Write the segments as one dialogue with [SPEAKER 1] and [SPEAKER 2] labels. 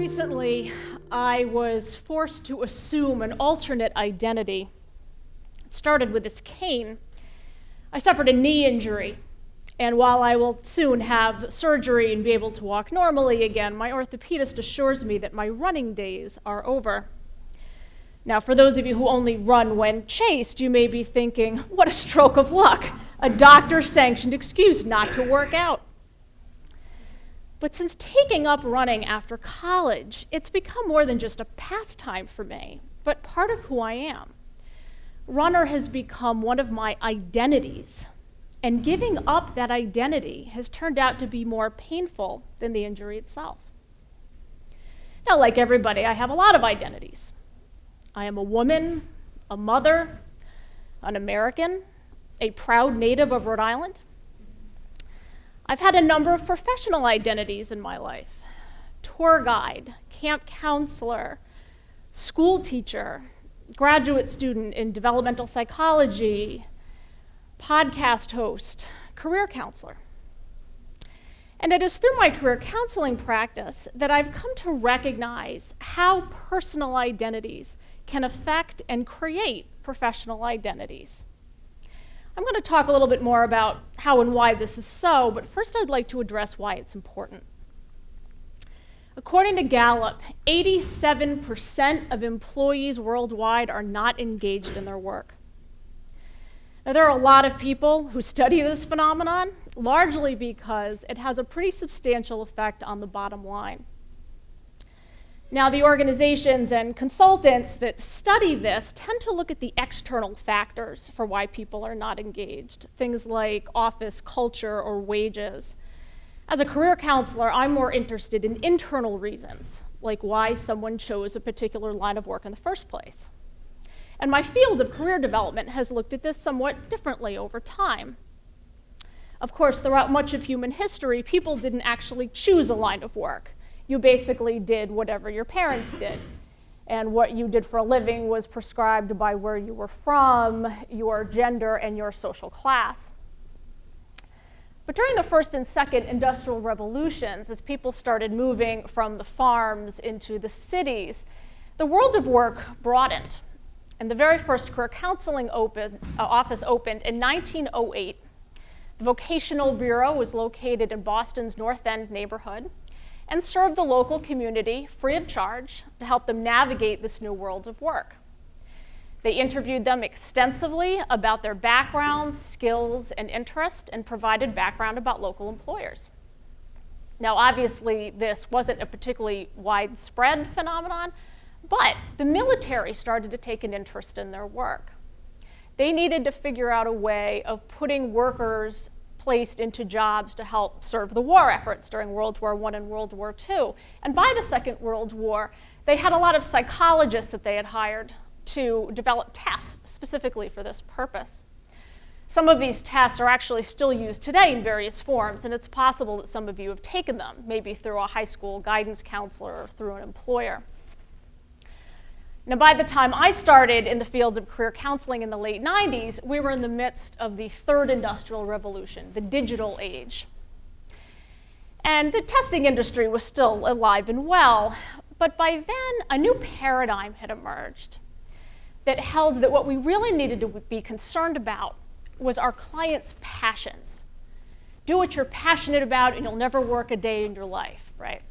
[SPEAKER 1] Recently, I was forced to assume an alternate identity. It started with this cane. I suffered a knee injury, and while I will soon have surgery and be able to walk normally again, my orthopedist assures me that my running days are over. Now, for those of you who only run when chased, you may be thinking, what a stroke of luck, a doctor sanctioned excuse not to work out. But since taking up running after college, it's become more than just a pastime for me, but part of who I am. Runner has become one of my identities, and giving up that identity has turned out to be more painful than the injury itself. Now, like everybody, I have a lot of identities. I am a woman, a mother, an American, a proud native of Rhode Island, I've had a number of professional identities in my life tour guide, camp counselor, school teacher, graduate student in developmental psychology, podcast host, career counselor. And it is through my career counseling practice that I've come to recognize how personal identities can affect and create professional identities. I'm going to talk a little bit more about how and why this is so, but first I'd like to address why it's important. According to Gallup, 87% of employees worldwide are not engaged in their work. Now, there are a lot of people who study this phenomenon, largely because it has a pretty substantial effect on the bottom line. Now, the organizations and consultants that study this tend to look at the external factors for why people are not engaged, things like office culture or wages. As a career counselor, I'm more interested in internal reasons, like why someone chose a particular line of work in the first place. And my field of career development has looked at this somewhat differently over time. Of course, throughout much of human history, people didn't actually choose a line of work you basically did whatever your parents did. And what you did for a living was prescribed by where you were from, your gender, and your social class. But during the first and second industrial revolutions, as people started moving from the farms into the cities, the world of work broadened. And the very first career counseling open, uh, office opened in 1908. The Vocational Bureau was located in Boston's North End neighborhood and serve the local community free of charge to help them navigate this new world of work. They interviewed them extensively about their backgrounds, skills, and interest, and provided background about local employers. Now, obviously, this wasn't a particularly widespread phenomenon, but the military started to take an interest in their work. They needed to figure out a way of putting workers placed into jobs to help serve the war efforts during World War I and World War II. And by the Second World War, they had a lot of psychologists that they had hired to develop tests specifically for this purpose. Some of these tests are actually still used today in various forms, and it's possible that some of you have taken them, maybe through a high school guidance counselor or through an employer. Now, by the time I started in the field of career counseling in the late 90s, we were in the midst of the third industrial revolution, the digital age. And the testing industry was still alive and well, but by then a new paradigm had emerged that held that what we really needed to be concerned about was our clients' passions. Do what you're passionate about and you'll never work a day in your life, right?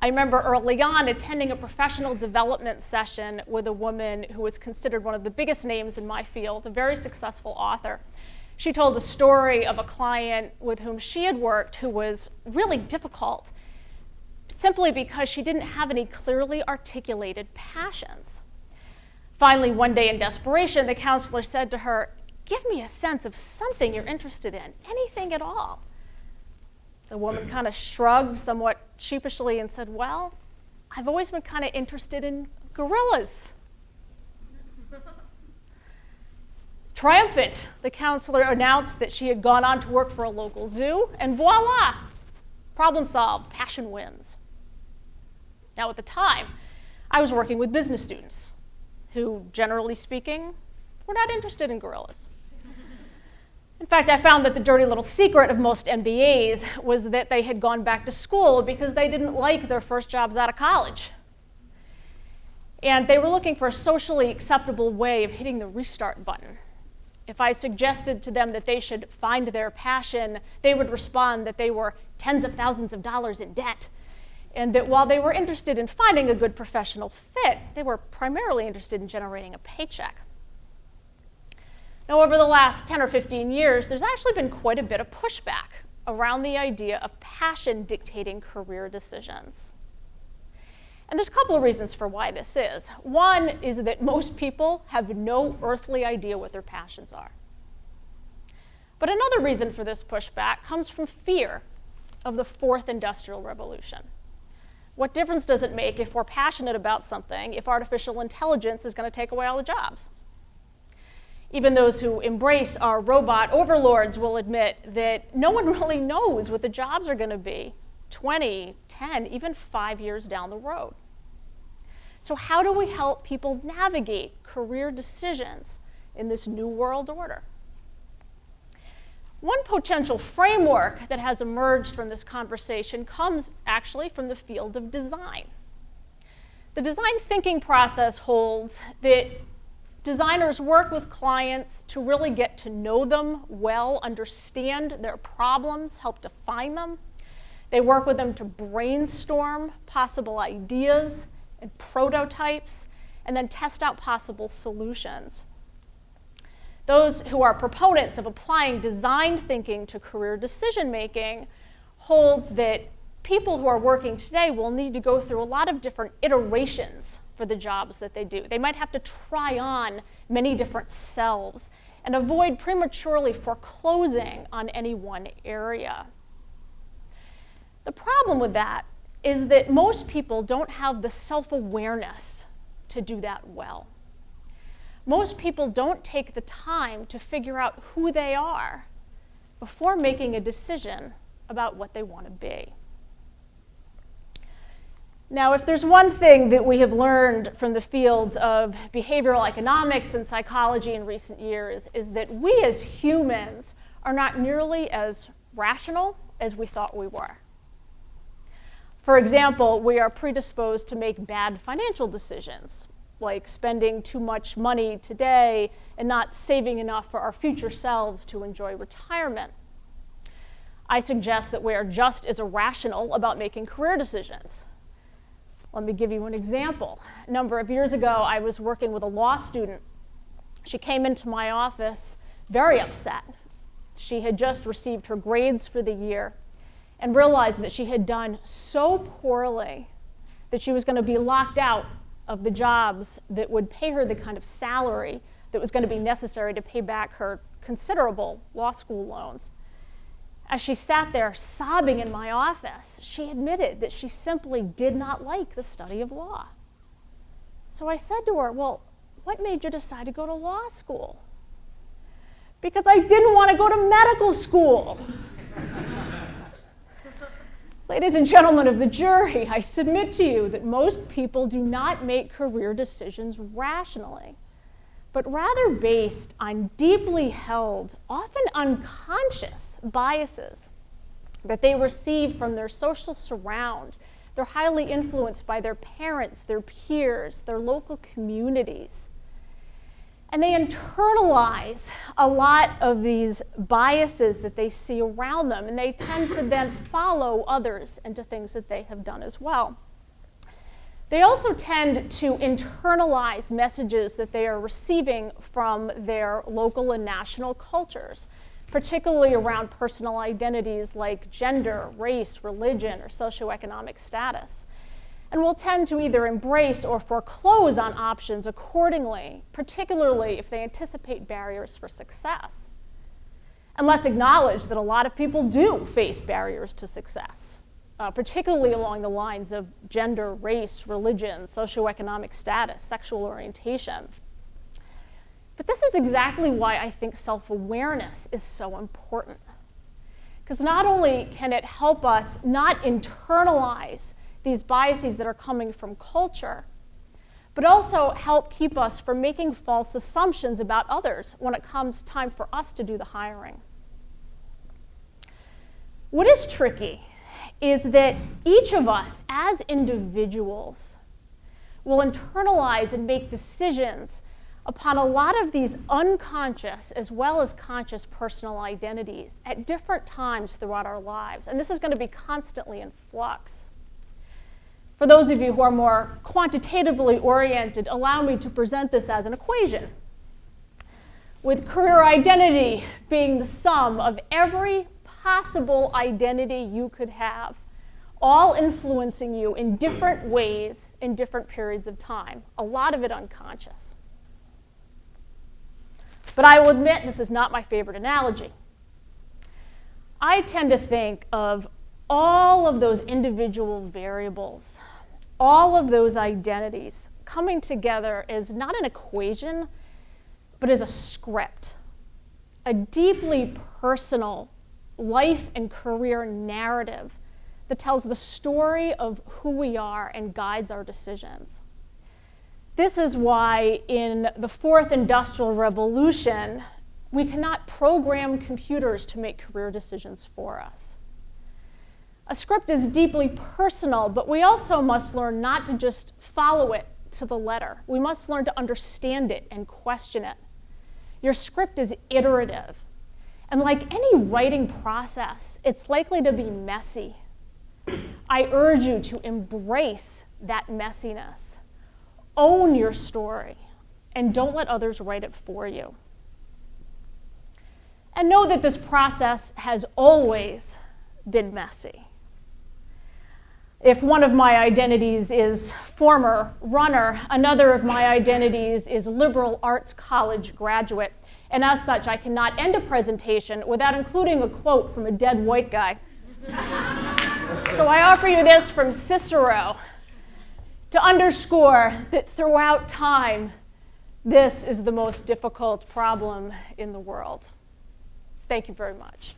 [SPEAKER 1] I remember early on attending a professional development session with a woman who was considered one of the biggest names in my field, a very successful author. She told a story of a client with whom she had worked who was really difficult simply because she didn't have any clearly articulated passions. Finally, one day in desperation, the counselor said to her, Give me a sense of something you're interested in, anything at all. The woman kind of shrugged somewhat sheepishly and said, Well, I've always been kind of interested in gorillas. Triumphant, the counselor announced that she had gone on to work for a local zoo, and voila, problem solved, passion wins. Now, at the time, I was working with business students who, generally speaking, were not interested in gorillas. In fact, I found that the dirty little secret of most MBAs was that they had gone back to school because they didn't like their first jobs out of college. And they were looking for a socially acceptable way of hitting the restart button. If I suggested to them that they should find their passion, they would respond that they were tens of thousands of dollars in debt. And that while they were interested in finding a good professional fit, they were primarily interested in generating a paycheck. Now, over the last 10 or 15 years, there's actually been quite a bit of pushback around the idea of passion dictating career decisions. And there's a couple of reasons for why this is. One is that most people have no earthly idea what their passions are. But another reason for this pushback comes from fear of the fourth industrial revolution. What difference does it make if we're passionate about something if artificial intelligence is going to take away all the jobs? Even those who embrace our robot overlords will admit that no one really knows what the jobs are going to be 20, 10, even five years down the road. So, how do we help people navigate career decisions in this new world order? One potential framework that has emerged from this conversation comes actually from the field of design. The design thinking process holds that designers work with clients to really get to know them well, understand their problems, help define them. They work with them to brainstorm possible ideas and prototypes, and then test out possible solutions. Those who are proponents of applying design thinking to career decision making holds that people who are working today will need to go through a lot of different iterations for the jobs that they do. They might have to try on many different selves and avoid prematurely foreclosing on any one area. The problem with that is that most people don't have the self awareness to do that well most people don't take the time to figure out who they are before making a decision about what they want to be. Now, if there's one thing that we have learned from the fields of behavioral economics and psychology in recent years is that we as humans are not nearly as rational as we thought we were. For example, we are predisposed to make bad financial decisions like spending too much money today and not saving enough for our future selves to enjoy retirement. I suggest that we are just as irrational about making career decisions. Let me give you an example. A number of years ago, I was working with a law student. She came into my office very upset. She had just received her grades for the year and realized that she had done so poorly that she was going to be locked out of the jobs that would pay her the kind of salary that was going to be necessary to pay back her considerable law school loans. As she sat there sobbing in my office, she admitted that she simply did not like the study of law. So I said to her, Well, what made you decide to go to law school? Because I didn't want to go to medical school. Ladies and gentlemen of the jury, I submit to you that most people do not make career decisions rationally, but rather based on deeply held, often unconscious biases that they receive from their social surround. They're highly influenced by their parents, their peers, their local communities. And they internalize a lot of these biases that they see around them, and they tend to then follow others into things that they have done as well. They also tend to internalize messages that they are receiving from their local and national cultures, particularly around personal identities like gender, race, religion, or socioeconomic status and will tend to either embrace or foreclose on options accordingly, particularly if they anticipate barriers for success. And let's acknowledge that a lot of people do face barriers to success, uh, particularly along the lines of gender, race, religion, socioeconomic status, sexual orientation. But this is exactly why I think self awareness is so important. Because not only can it help us not internalize these biases that are coming from culture, but also help keep us from making false assumptions about others when it comes time for us to do the hiring. What is tricky is that each of us, as individuals, will internalize and make decisions upon a lot of these unconscious as well as conscious personal identities at different times throughout our lives. And this is going to be constantly in flux. For those of you who are more quantitatively oriented, allow me to present this as an equation. With career identity being the sum of every possible identity you could have, all influencing you in different ways in different periods of time, a lot of it unconscious. But I will admit this is not my favorite analogy. I tend to think of all of those individual variables, all of those identities coming together as not an equation, but as a script, a deeply personal life and career narrative that tells the story of who we are and guides our decisions. This is why in the fourth industrial revolution, we cannot program computers to make career decisions for us. A script is deeply personal, but we also must learn not to just follow it to the letter. We must learn to understand it and question it. Your script is iterative. And like any writing process, it's likely to be messy. I urge you to embrace that messiness own your story and don't let others write it for you. And know that this process has always been messy. If one of my identities is former runner, another of my identities is liberal arts college graduate. And as such, I cannot end a presentation without including a quote from a dead white guy. so I offer you this from Cicero to underscore that throughout time, this is the most difficult problem in the world. Thank you very much.